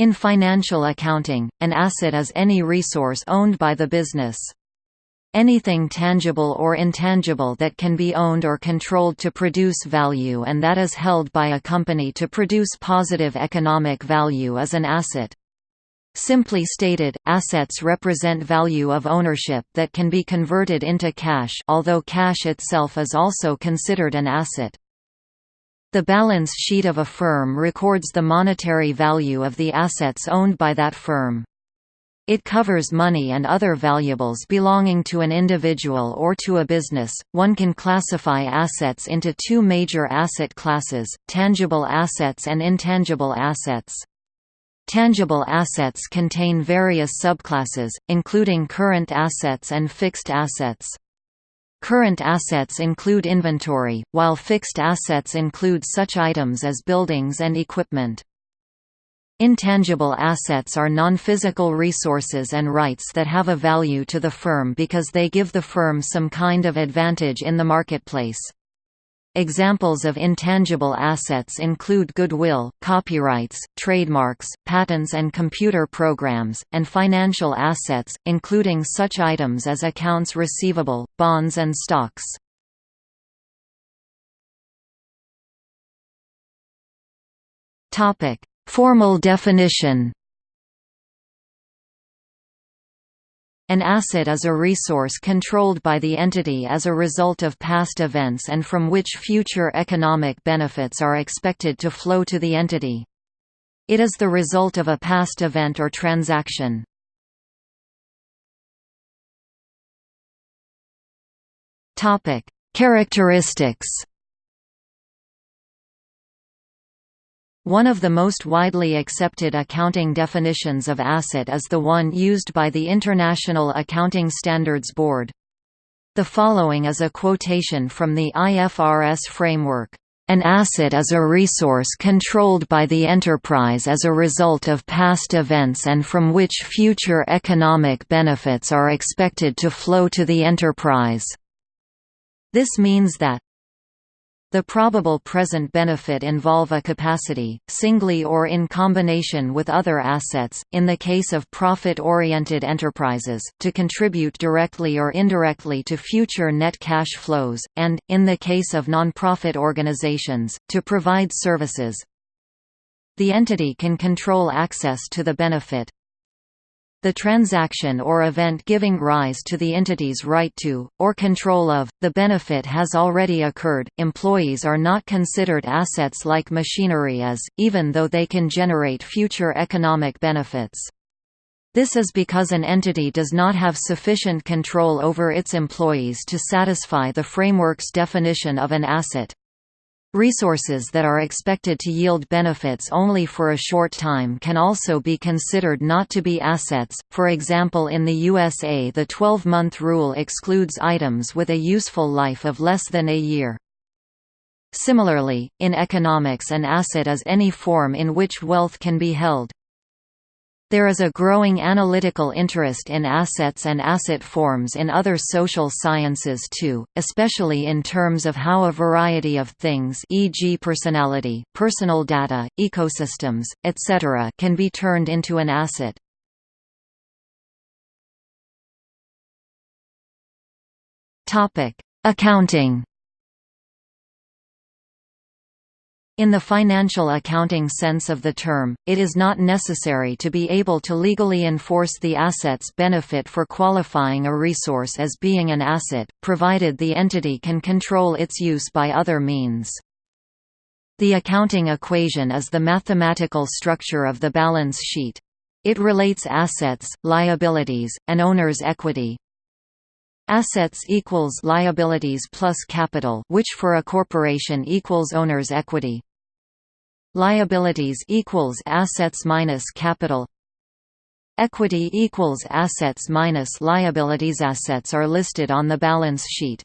In financial accounting, an asset is any resource owned by the business. Anything tangible or intangible that can be owned or controlled to produce value and that is held by a company to produce positive economic value is an asset. Simply stated, assets represent value of ownership that can be converted into cash although cash itself is also considered an asset. The balance sheet of a firm records the monetary value of the assets owned by that firm. It covers money and other valuables belonging to an individual or to a business. One can classify assets into two major asset classes tangible assets and intangible assets. Tangible assets contain various subclasses, including current assets and fixed assets. Current assets include inventory, while fixed assets include such items as buildings and equipment. Intangible assets are non-physical resources and rights that have a value to the firm because they give the firm some kind of advantage in the marketplace. Examples of intangible assets include goodwill, copyrights, trademarks, patents and computer programs, and financial assets, including such items as accounts receivable, bonds and stocks. Formal definition An asset is a resource controlled by the entity as a result of past events and from which future economic benefits are expected to flow to the entity. It is the result of a past event or transaction. Characteristics One of the most widely accepted accounting definitions of asset is the one used by the International Accounting Standards Board. The following is a quotation from the IFRS framework. An asset is a resource controlled by the enterprise as a result of past events and from which future economic benefits are expected to flow to the enterprise. This means that the probable present benefit involve a capacity, singly or in combination with other assets, in the case of profit-oriented enterprises, to contribute directly or indirectly to future net cash flows, and, in the case of non-profit organizations, to provide services. The entity can control access to the benefit, the transaction or event giving rise to the entity's right to, or control of, the benefit has already occurred. Employees are not considered assets like machinery as, even though they can generate future economic benefits. This is because an entity does not have sufficient control over its employees to satisfy the framework's definition of an asset. Resources that are expected to yield benefits only for a short time can also be considered not to be assets, for example in the USA the 12-month rule excludes items with a useful life of less than a year. Similarly, in economics an asset is any form in which wealth can be held. There is a growing analytical interest in assets and asset forms in other social sciences too, especially in terms of how a variety of things e.g. personality, personal data, ecosystems, etc. can be turned into an asset. Accounting In the financial accounting sense of the term, it is not necessary to be able to legally enforce the asset's benefit for qualifying a resource as being an asset, provided the entity can control its use by other means. The accounting equation is the mathematical structure of the balance sheet. It relates assets, liabilities, and owner's equity. Assets equals liabilities plus capital which for a corporation equals owner's equity. Liabilities equals assets minus capital. Equity equals assets minus liabilities. Assets are listed on the balance sheet.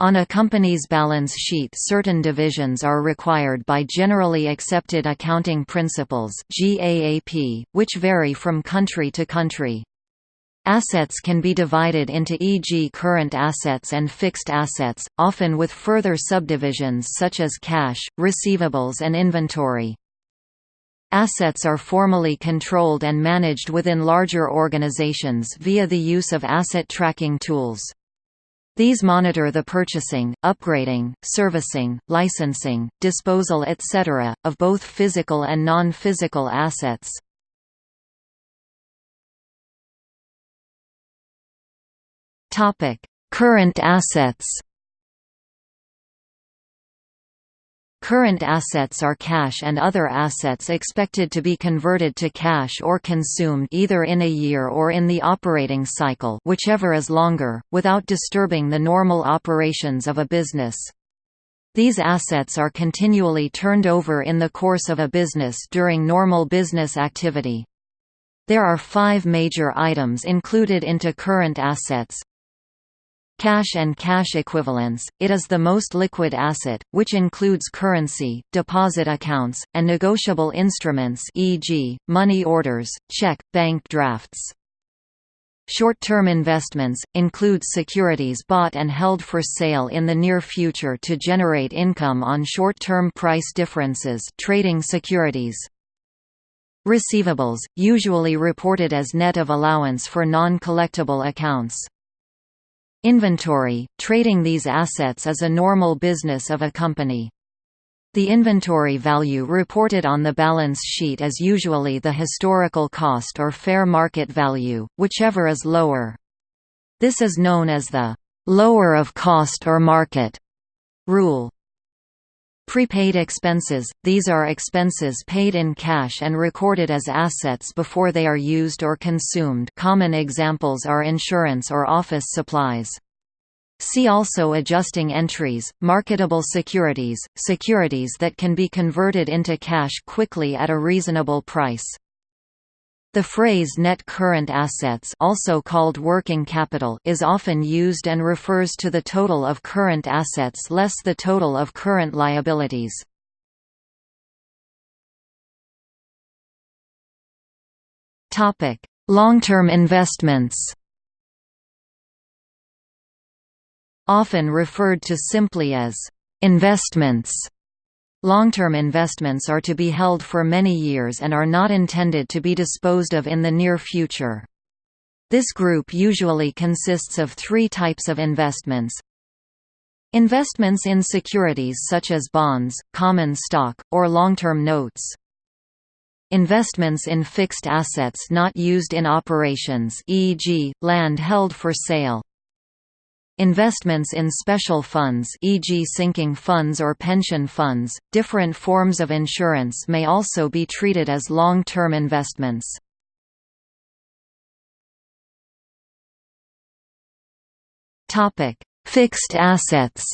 On a company's balance sheet certain divisions are required by Generally Accepted Accounting Principles which vary from country to country. Assets can be divided into e.g. current assets and fixed assets, often with further subdivisions such as cash, receivables and inventory. Assets are formally controlled and managed within larger organizations via the use of asset tracking tools. These monitor the purchasing, upgrading, servicing, licensing, disposal etc., of both physical and non-physical assets. Current assets Current assets are cash and other assets expected to be converted to cash or consumed either in a year or in the operating cycle whichever is longer, without disturbing the normal operations of a business. These assets are continually turned over in the course of a business during normal business activity. There are five major items included into current assets, Cash and cash equivalents, it is the most liquid asset, which includes currency, deposit accounts, and negotiable instruments e.g., money orders, check, bank drafts. Short-term investments, include securities bought and held for sale in the near future to generate income on short-term price differences trading securities. Receivables, usually reported as net of allowance for non-collectible accounts. Inventory – Trading these assets is a normal business of a company. The inventory value reported on the balance sheet is usually the historical cost or fair market value, whichever is lower. This is known as the «lower of cost or market» rule. Prepaid expenses – These are expenses paid in cash and recorded as assets before they are used or consumed common examples are insurance or office supplies. See also adjusting entries, marketable securities, securities that can be converted into cash quickly at a reasonable price. The phrase net current assets also called working capital is often used and refers to the total of current assets less the total of current liabilities. Long-term investments Often referred to simply as investments Long-term investments are to be held for many years and are not intended to be disposed of in the near future. This group usually consists of three types of investments. Investments in securities such as bonds, common stock, or long-term notes. Investments in fixed assets not used in operations e.g., land held for sale. Investments in special funds e.g. sinking funds or pension funds, different forms of insurance may also be treated as long-term investments. Fixed assets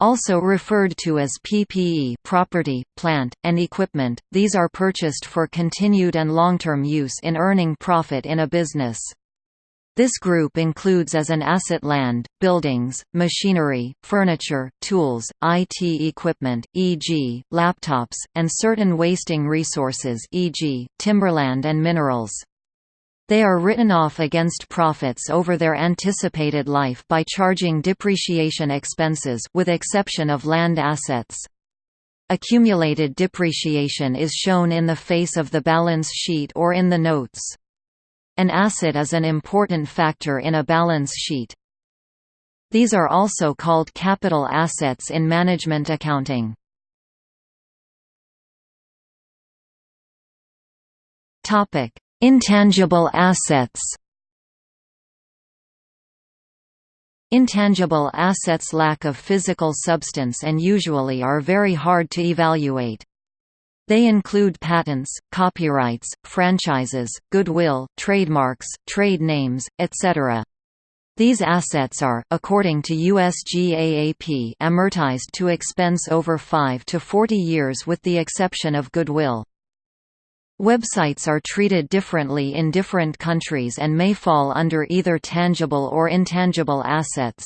also referred to as PPE property, plant, and equipment, these are purchased for continued and long-term use in earning profit in a business. This group includes as an asset land, buildings, machinery, furniture, tools, IT equipment, e.g., laptops, and certain wasting resources e.g., timberland and minerals. They are written off against profits over their anticipated life by charging depreciation expenses with exception of land assets. Accumulated depreciation is shown in the face of the balance sheet or in the notes. An asset is an important factor in a balance sheet. These are also called capital assets in management accounting. Intangible assets Intangible assets lack of physical substance and usually are very hard to evaluate. They include patents, copyrights, franchises, goodwill, trademarks, trade names, etc. These assets are, according to USGAAP amortized to expense over 5 to 40 years with the exception of goodwill. Websites are treated differently in different countries and may fall under either tangible or intangible assets.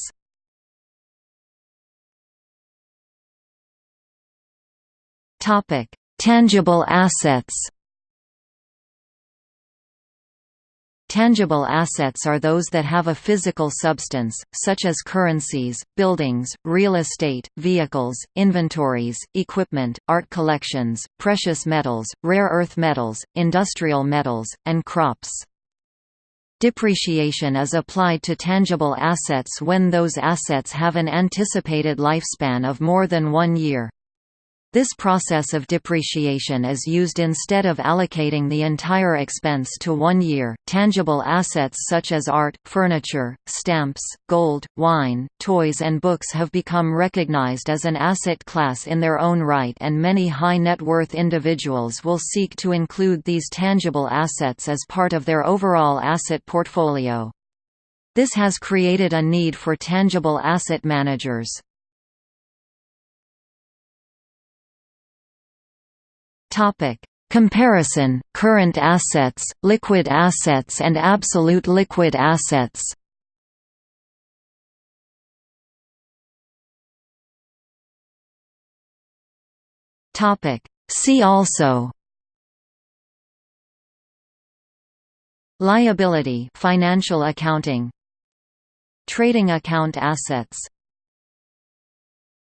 Topic: Tangible assets Tangible assets are those that have a physical substance, such as currencies, buildings, real estate, vehicles, inventories, equipment, art collections, precious metals, rare earth metals, industrial metals, and crops. Depreciation is applied to tangible assets when those assets have an anticipated lifespan of more than one year. This process of depreciation is used instead of allocating the entire expense to one year. Tangible assets such as art, furniture, stamps, gold, wine, toys, and books have become recognized as an asset class in their own right, and many high net worth individuals will seek to include these tangible assets as part of their overall asset portfolio. This has created a need for tangible asset managers. Topic: Comparison: Current assets, liquid assets and absolute liquid assets. Topic: See also. Liability financial accounting. Trading account assets